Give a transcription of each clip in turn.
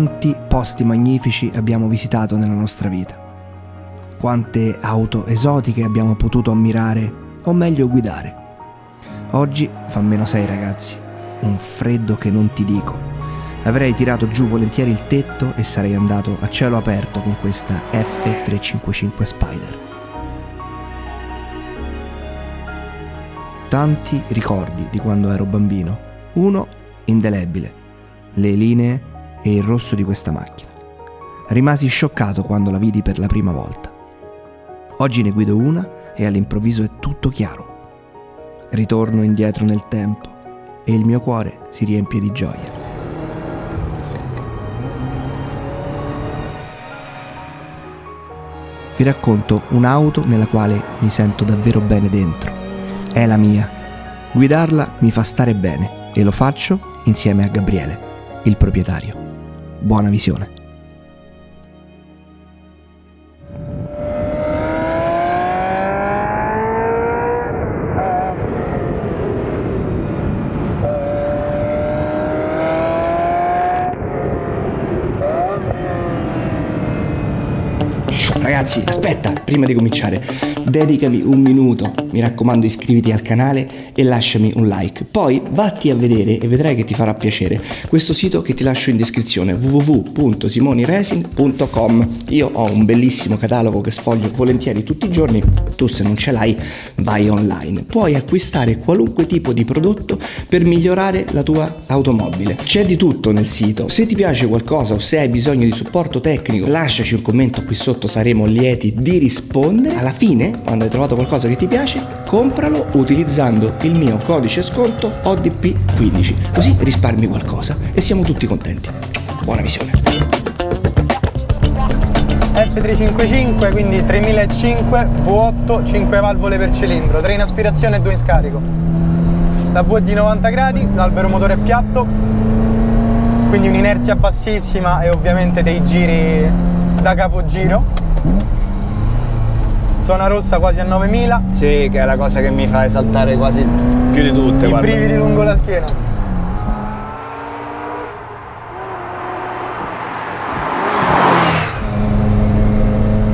Quanti posti magnifici abbiamo visitato nella nostra vita. Quante auto esotiche abbiamo potuto ammirare o meglio guidare. Oggi fa meno 6 ragazzi, un freddo che non ti dico. Avrei tirato giù volentieri il tetto e sarei andato a cielo aperto con questa F355 Spider. Tanti ricordi di quando ero bambino. Uno indelebile, le linee e il rosso di questa macchina. Rimasi scioccato quando la vidi per la prima volta. Oggi ne guido una e all'improvviso è tutto chiaro. Ritorno indietro nel tempo e il mio cuore si riempie di gioia. Vi racconto un'auto nella quale mi sento davvero bene dentro. È la mia. Guidarla mi fa stare bene e lo faccio insieme a Gabriele, il proprietario. Buona visione. Prima di cominciare, dedicami un minuto, mi raccomando iscriviti al canale e lasciami un like. Poi vatti a vedere e vedrai che ti farà piacere questo sito che ti lascio in descrizione www.simoniresin.com. Io ho un bellissimo catalogo che sfoglio volentieri tutti i giorni, tu se non ce l'hai vai online. Puoi acquistare qualunque tipo di prodotto per migliorare la tua automobile. C'è di tutto nel sito. Se ti piace qualcosa o se hai bisogno di supporto tecnico, lasciaci un commento qui sotto, saremo lieti di rispondere. Alla fine, quando hai trovato qualcosa che ti piace, compralo utilizzando il mio codice sconto ODP15, così risparmi qualcosa e siamo tutti contenti. Buona visione. F355, quindi 3005, V8, 5 valvole per cilindro, 3 in aspirazione e 2 in scarico. La V è di 90 gradi, l'albero motore è piatto, quindi un'inerzia bassissima e ovviamente dei giri da capogiro zona rossa quasi a 9000 sì che è la cosa che mi fa esaltare quasi più di tutte i guarda. brividi lungo la schiena.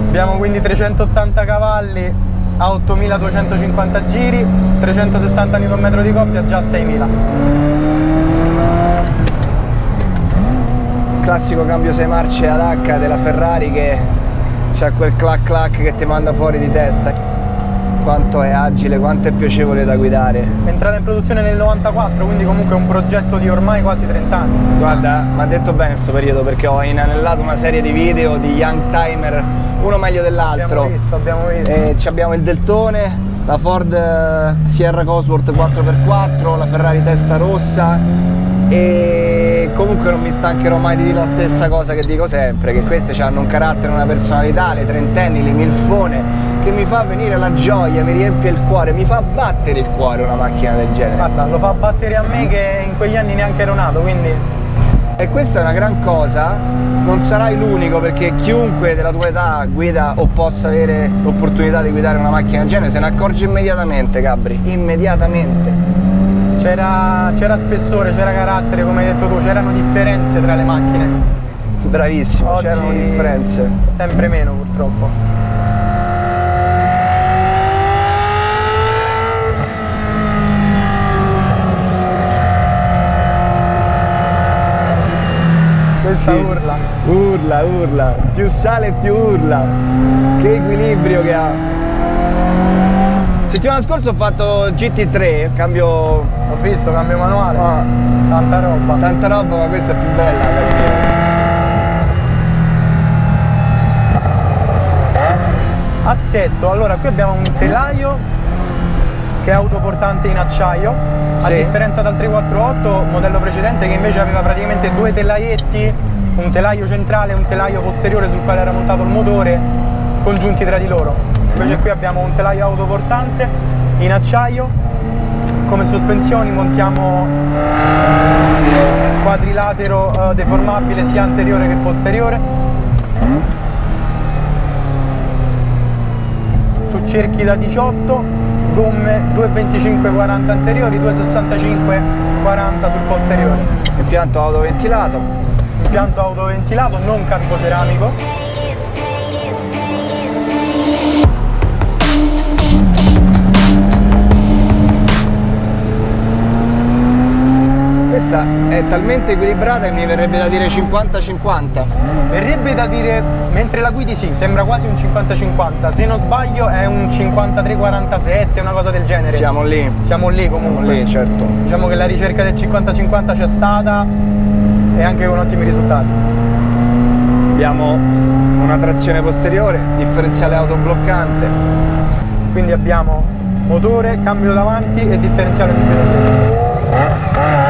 Abbiamo quindi 380 cavalli a 8250 giri 360 Nm di coppia già a 6000 classico cambio 6 marce ad H della Ferrari che c'ha quel clac clac che ti manda fuori di testa quanto è agile, quanto è piacevole da guidare. È entrata in produzione nel 94, quindi comunque è un progetto di ormai quasi 30 anni. Guarda, mi ha detto bene questo periodo perché ho inanellato una serie di video di Young Timer, uno meglio dell'altro. Abbiamo visto, abbiamo visto. E abbiamo il Deltone, la Ford eh, Sierra Cosworth 4x4, la Ferrari testa rossa e comunque non mi stancherò mai di dire la stessa cosa che dico sempre che queste hanno un carattere, una personalità, le trentenni, le milfone che mi fa venire la gioia, mi riempie il cuore, mi fa battere il cuore una macchina del genere. Guarda lo fa battere a me che in quegli anni neanche ero nato quindi e questa è una gran cosa non sarai l'unico perché chiunque della tua età guida o possa avere l'opportunità di guidare una macchina del genere se ne accorge immediatamente Gabri, immediatamente c'era spessore, c'era carattere, come hai detto tu, c'erano differenze tra le macchine. Bravissimo, c'erano differenze. Sempre meno purtroppo. Questa sì. urla. Urla, urla. Più sale più urla. Che equilibrio che ha. Settimana scorsa ho fatto GT3, cambio... Ho visto, cambio manuale. Ah. Tanta roba. Tanta roba, ma questa è più bella Assetto, allora qui abbiamo un telaio che è autoportante in acciaio, sì. a differenza dal 348 modello precedente che invece aveva praticamente due telaietti, un telaio centrale e un telaio posteriore sul quale era montato il motore, congiunti tra di loro invece qui abbiamo un telaio autoportante in acciaio come sospensioni montiamo quadrilatero eh, deformabile sia anteriore che posteriore. Su cerchi da 18 gomme 2,25-40 anteriori 2,65-40 sul posteriore. Impianto autoventilato. Impianto autoventilato non ceramico è talmente equilibrata che mi verrebbe da dire 50-50. Verrebbe da dire, mentre la guidi sì, sembra quasi un 50-50, se non sbaglio è un 53-47, una cosa del genere. Siamo lì. Siamo lì comunque. Siamo lì, certo. Diciamo che la ricerca del 50-50 c'è stata e anche con ottimi risultati. Abbiamo una trazione posteriore, differenziale autobloccante. Quindi abbiamo motore, cambio davanti e differenziale subito dietro.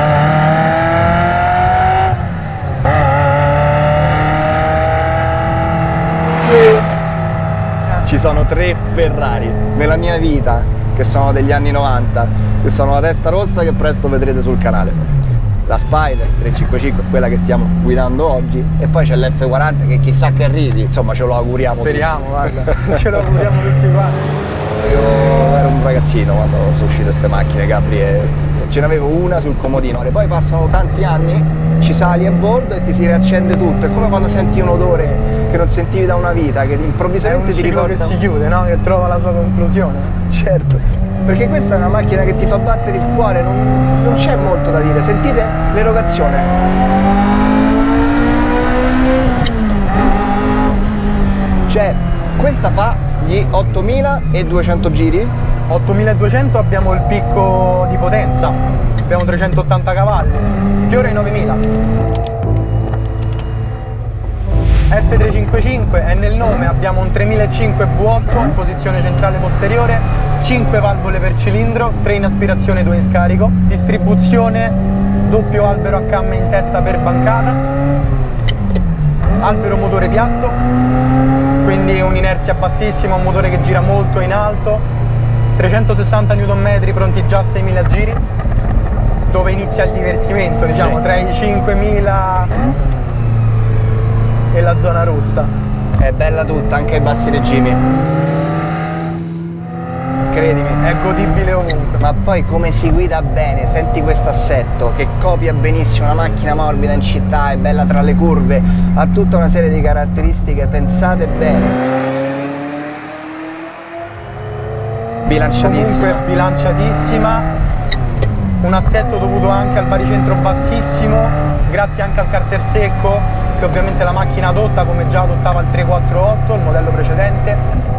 Ci sono tre Ferrari nella mia vita che sono degli anni 90 che sono la testa rossa che presto vedrete sul canale. La Spider 355 quella che stiamo guidando oggi e poi c'è l'F40 che chissà che arrivi. Insomma ce lo auguriamo speriamo tutti. guarda. Ce lo auguriamo tutti quanti io ero un ragazzino quando sono uscite queste macchine Capri e ce n'avevo una sul comodino. Poi passano tanti anni ci sali a bordo e ti si riaccende tutto. È come quando senti un odore che non sentivi da una vita, che improvvisamente ti ricorda... che si chiude, no? Che trova la sua conclusione. Certo, perché questa è una macchina che ti fa battere il cuore, non, non c'è molto da dire. Sentite l'erogazione. Cioè, questa fa gli 8200 giri? 8200 abbiamo il picco di potenza abbiamo 380 cavalli, sfiora i 9000. F355 è nel nome, abbiamo un 3005 V8 in posizione centrale posteriore, 5 valvole per cilindro, 3 in aspirazione, 2 in scarico, distribuzione doppio albero a camme in testa per bancata, albero motore piatto, quindi un'inerzia bassissima, un motore che gira molto in alto, 360 Nm pronti già a 6.000 giri, dove inizia il divertimento, diciamo, sì. tra i 5.000 e la zona rossa. È bella tutta, anche ai bassi regimi. Credimi. È godibile ovunque. Ma poi come si guida bene, senti questo assetto che copia benissimo una macchina morbida in città, è bella tra le curve, ha tutta una serie di caratteristiche pensate bene. Bilanciatissima. Comunque bilanciatissima un assetto dovuto anche al baricentro bassissimo, grazie anche al carter secco che ovviamente la macchina adotta come già adottava il 348, il modello precedente.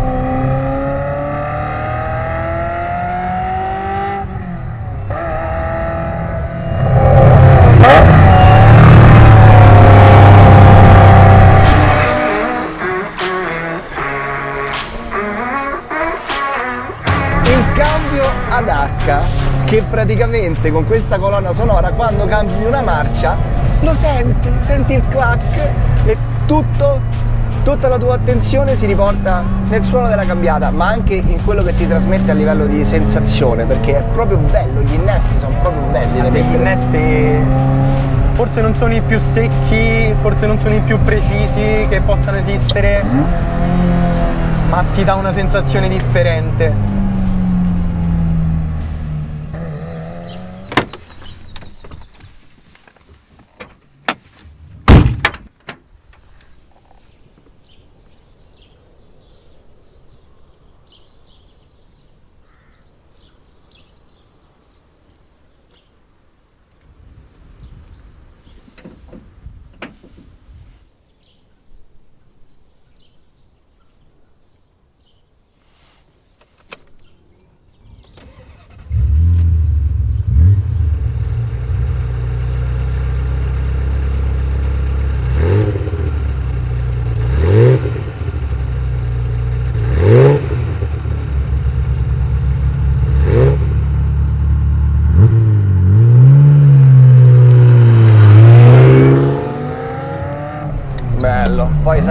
Che praticamente con questa colonna sonora quando cambi una marcia lo senti, senti il clack e tutto, tutta la tua attenzione si riporta nel suono della cambiata ma anche in quello che ti trasmette a livello di sensazione perché è proprio bello, gli innesti sono proprio belli da Gli innesti forse non sono i più secchi, forse non sono i più precisi che possano esistere ma ti dà una sensazione differente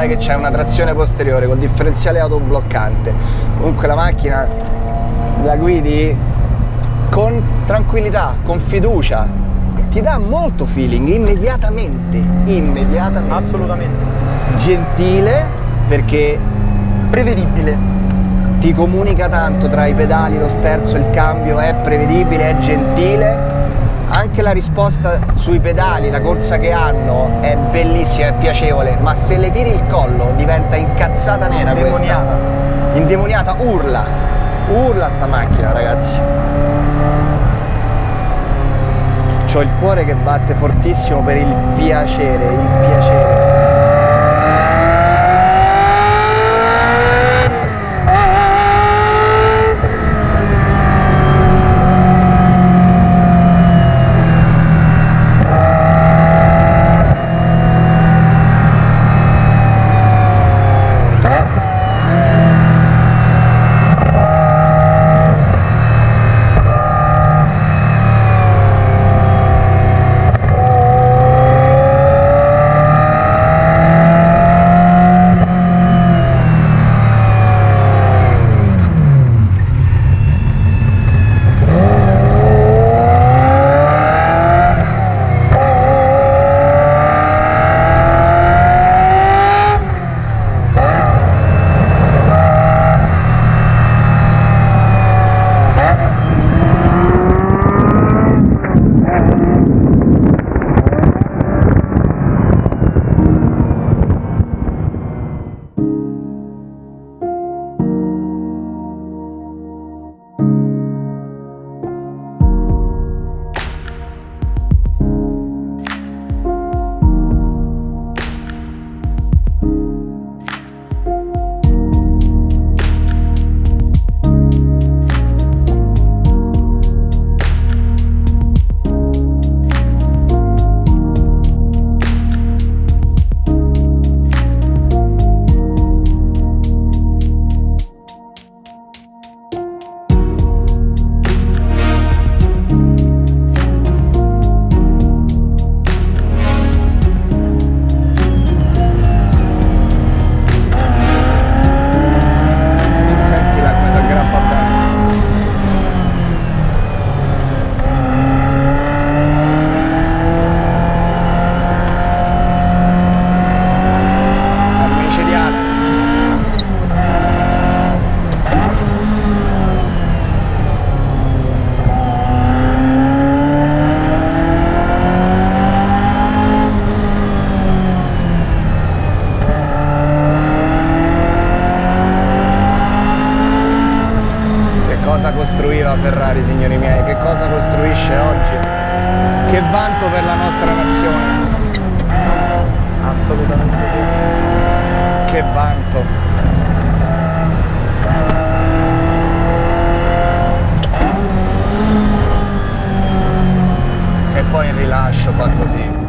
sai che c'è una trazione posteriore col differenziale autobloccante. Comunque la macchina la guidi con tranquillità, con fiducia. Ti dà molto feeling immediatamente immediatamente. Assolutamente. Gentile perché prevedibile. Ti comunica tanto tra i pedali, lo sterzo, il cambio è prevedibile, è gentile anche la risposta sui pedali, la corsa che hanno è bellissima, è piacevole, ma se le tiri il collo diventa incazzata nera Indemoniata. questa. Indemoniata, urla. Urla sta macchina, ragazzi. C'ho il cuore che batte fortissimo per il piacere, il piacere. Costruiva Ferrari, signori miei? Che cosa costruisce oggi? Che vanto per la nostra nazione! Assolutamente sì. Che vanto! E poi il rilascio fa così.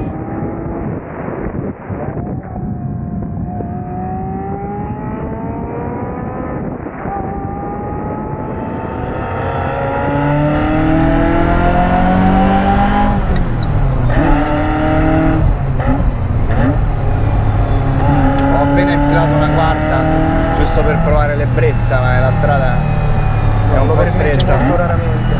Ho appena infilato una quarta giusto per provare l'ebbrezza, ma la strada è un Lo po' permette stretta. molto raramente.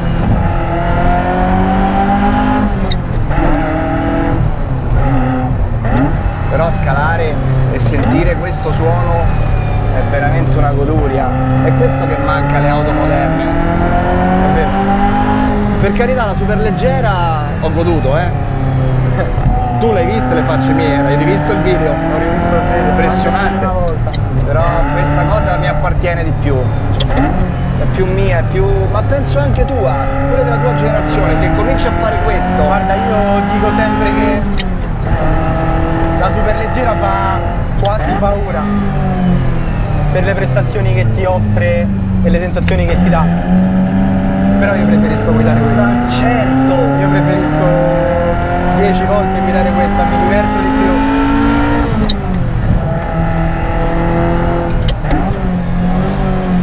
Però scalare e sentire questo suono è veramente una goduria. È questo che manca alle auto moderne. È vero. Per carità la ho goduto, eh. Tu l'hai vista le facce mie, l'hai rivisto il video? Ho rivisto il video. Impressionante. Però questa cosa mi appartiene di più. È più mia, è più. ma penso anche tua, pure della tua generazione. Se cominci a fare questo. Guarda, io dico sempre che la superleggera fa quasi paura per le prestazioni che ti offre e le sensazioni che ti dà. Però io preferisco guidare questa. Certo! Io preferisco 10 volte guidare questa, mi diverto di più.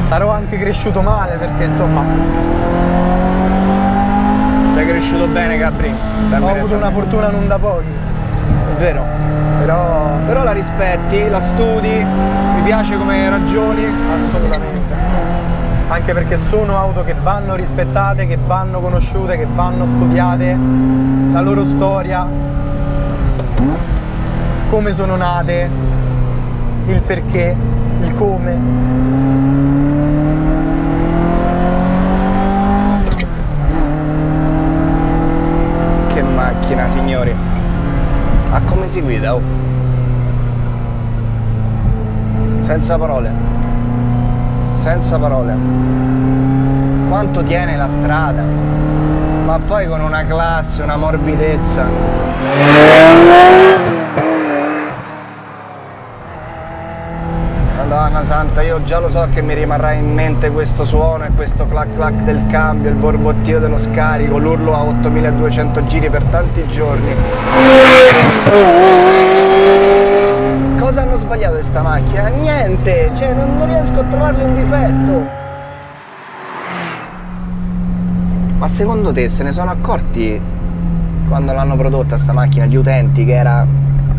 Sarò anche cresciuto male perché insomma Sei cresciuto bene, Gabri. ho avuto una fortuna non da pochi. È vero. Però Però la rispetti, la studi, mi piace come ragioni. assolutamente anche perché sono auto che vanno rispettate, che vanno conosciute, che vanno studiate, la loro storia, come sono nate, il perché, il come. Che macchina signori, ma come si guida? Oh? Senza parole. Senza parole. Quanto tiene la strada. Ma poi con una classe, una morbidezza. Madonna santa, io già lo so che mi rimarrà in mente questo suono e questo clac clac del cambio, il borbottio dello scarico, l'urlo a 8200 giri per tanti giorni. Cosa hanno sbagliato questa macchina? Niente, cioè non, non riesco a trovarle un difetto. Ma secondo te se ne sono accorti quando l'hanno prodotta sta macchina gli utenti che era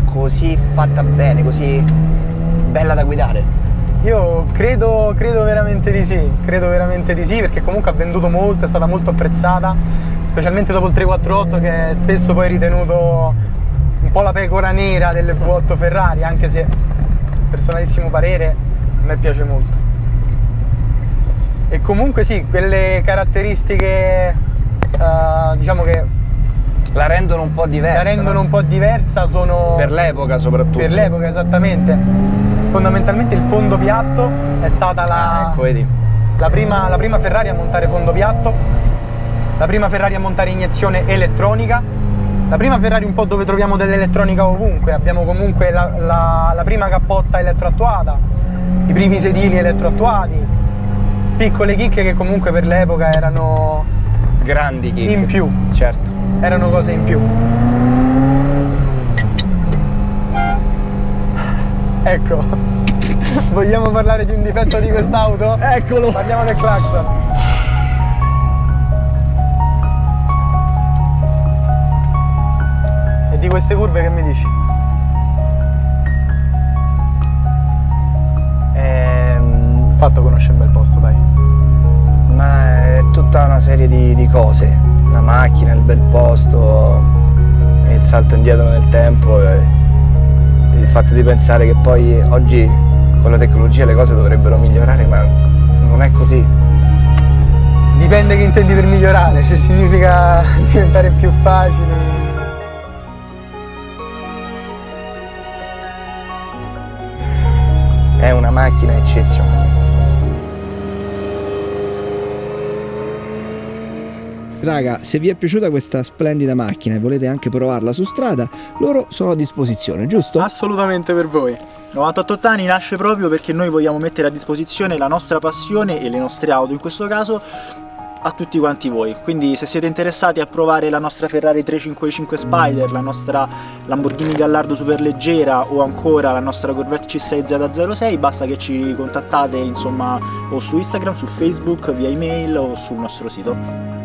così fatta bene, così bella da guidare? Io credo, credo veramente di sì, credo veramente di sì perché comunque ha venduto molto, è stata molto apprezzata, specialmente dopo il 348 che è spesso poi ritenuto po' la pecora nera delle V8 Ferrari, anche se personalissimo parere a me piace molto. E comunque sì, quelle caratteristiche uh, diciamo che la rendono un po' diversa. La rendono no? un po' diversa sono... Per l'epoca soprattutto. Per l'epoca esattamente fondamentalmente il fondo piatto è stata la, ah, ecco, la, prima, la prima Ferrari a montare fondo piatto, la prima Ferrari a montare iniezione elettronica, la prima Ferrari un po' dove troviamo dell'elettronica ovunque, abbiamo comunque la, la, la, prima cappotta elettroattuata, i primi sedili elettroattuati, piccole chicche che comunque per l'epoca erano grandi chicche. in più, certo, erano cose in più. Ecco, vogliamo parlare di un difetto di quest'auto? Eccolo! Parliamo del clacson. Di queste curve che mi dici? Ehm... Fatto conosce un bel posto, dai. Ma è tutta una serie di, di cose. La macchina, il bel posto, il salto indietro nel tempo. Il fatto di pensare che poi oggi con la tecnologia le cose dovrebbero migliorare, ma non è così. Dipende che intendi per migliorare, se significa diventare più facile. Macchina eccezionale. Raga, se vi è piaciuta questa splendida macchina e volete anche provarla su strada, loro sono a disposizione, giusto? Assolutamente per voi. 98 anni nasce proprio perché noi vogliamo mettere a disposizione la nostra passione e le nostre auto in questo caso a tutti quanti voi. Quindi se siete interessati a provare la nostra Ferrari 355 Spider la nostra Lamborghini Gallardo superleggera o ancora la nostra Corvette C6Z06 basta che ci contattate insomma o su Instagram, su Facebook, via email o sul nostro sito